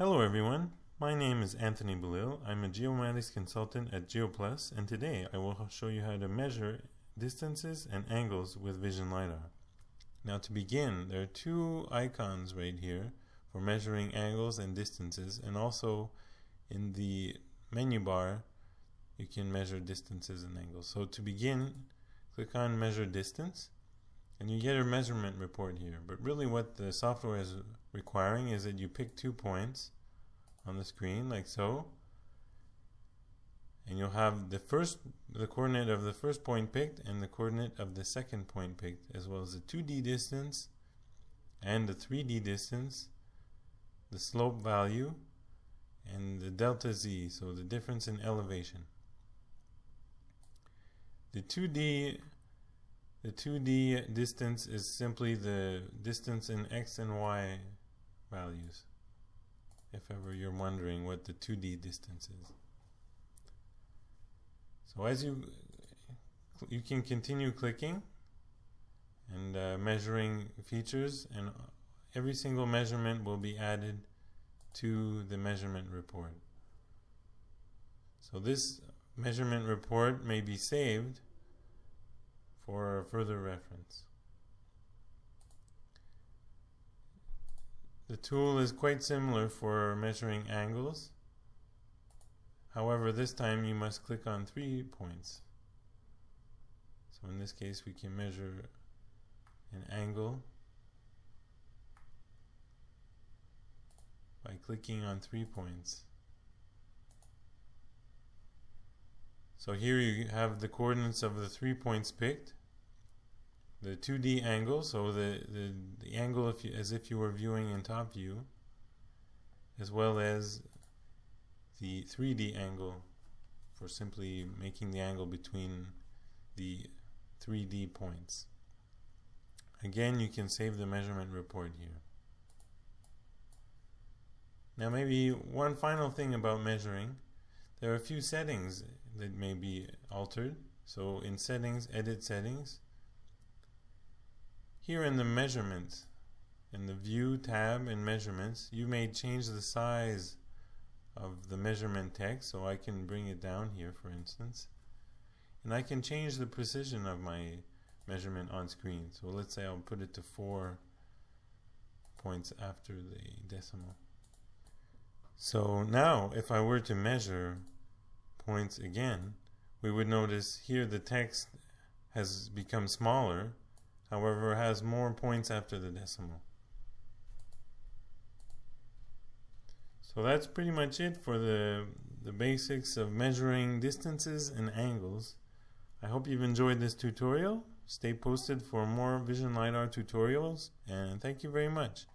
Hello everyone, my name is Anthony Belil. I'm a geomatics consultant at GeoPlus and today I will show you how to measure distances and angles with Vision LiDAR. Now to begin, there are two icons right here for measuring angles and distances and also in the menu bar you can measure distances and angles. So to begin, click on measure distance and you get a measurement report here. But really what the software is requiring is that you pick two points on the screen like so. And you'll have the first the coordinate of the first point picked and the coordinate of the second point picked as well as the 2D distance and the 3D distance the slope value and the delta z so the difference in elevation. The 2D the 2D distance is simply the distance in x and y values if ever you're wondering what the 2D distance is. So as you you can continue clicking and uh, measuring features and every single measurement will be added to the measurement report. So this measurement report may be saved for further reference. The tool is quite similar for measuring angles. However, this time you must click on three points. So in this case, we can measure an angle by clicking on three points. So here you have the coordinates of the three points picked the 2D angle, so the, the, angle if you, as if you were viewing in top view, as well as the 3D angle for simply making the angle between the 3D points. Again, you can save the measurement report here. Now maybe one final thing about measuring. There are a few settings that may be altered. So in settings, edit settings, here in the measurements, in the view tab in measurements, you may change the size of the measurement text so I can bring it down here for instance. And I can change the precision of my measurement on screen. So let's say I'll put it to four points after the decimal. So now if I were to measure points again we would notice here the text has become smaller however has more points after the decimal. So that's pretty much it for the, the basics of measuring distances and angles. I hope you've enjoyed this tutorial. Stay posted for more Vision LiDAR tutorials and thank you very much.